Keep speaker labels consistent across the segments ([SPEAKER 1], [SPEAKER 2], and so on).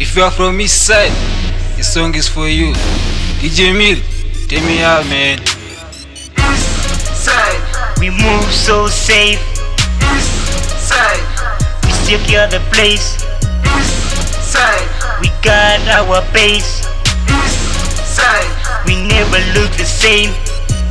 [SPEAKER 1] If you are from east side, this song is for you. DJ Mill, take me out, man.
[SPEAKER 2] East Side,
[SPEAKER 3] We move so safe, East
[SPEAKER 2] side,
[SPEAKER 3] we secure the place.
[SPEAKER 2] East side,
[SPEAKER 3] We got our base, East
[SPEAKER 2] side,
[SPEAKER 3] we never look the same.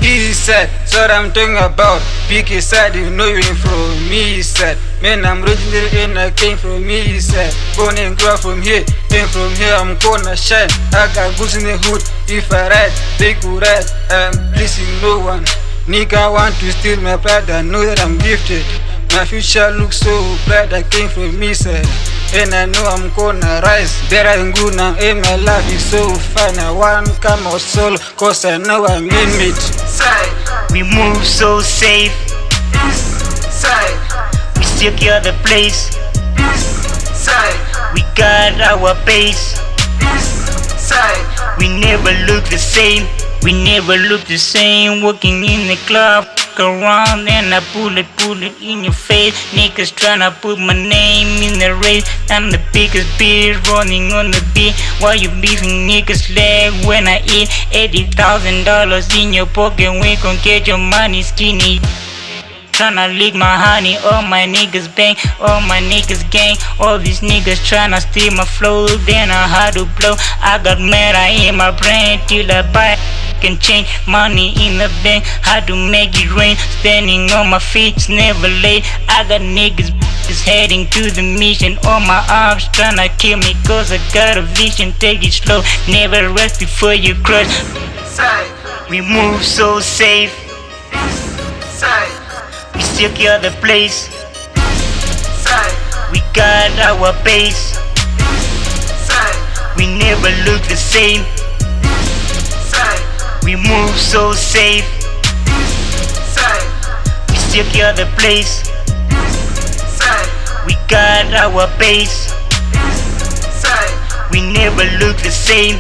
[SPEAKER 1] East side, that's what I'm talking about. Pick a side, you know you ain't from me side. Man, I'm originally and I came from me side. Born and grew from here, and from here I'm gonna shine. I got goods in the hood. If I ride, they go ride. I'm pleasing no one. Nigga want to steal my pride, I know that I'm gifted. My future looks so bright, I came from me side. And I know I'm gonna rise better and good now. And my life is so fine. I want come out solo, cause I know I'm in it.
[SPEAKER 2] side,
[SPEAKER 3] We move so safe,
[SPEAKER 2] side,
[SPEAKER 3] we secure the place.
[SPEAKER 2] side,
[SPEAKER 3] We got our base,
[SPEAKER 2] side,
[SPEAKER 3] we never look the same. We never look the same. Walking in the club, fuck around and I pull it, pull it in your face. Niggas tryna put my name in the race. I'm the biggest bitch running on the beat. Why you beefing niggas leg when I eat eighty thousand dollars in your pocket? We gon' get your money skinny. Tryna leak my honey, all my niggas bang, all my niggas gang, all these niggas tryna steal my flow, then I had to blow. I got meta in my brain till I buy can change. Money in the bank, had to make it rain, standing on my feet, it's never late. I got niggas is heading to the mission, all my arms tryna kill me, cause I got a vision, take it slow, never rest before you crush. We move so safe,
[SPEAKER 2] side,
[SPEAKER 3] secure the place. We got our base, we never look the same. We move so safe, we secure the place. We got our base, we never look the same.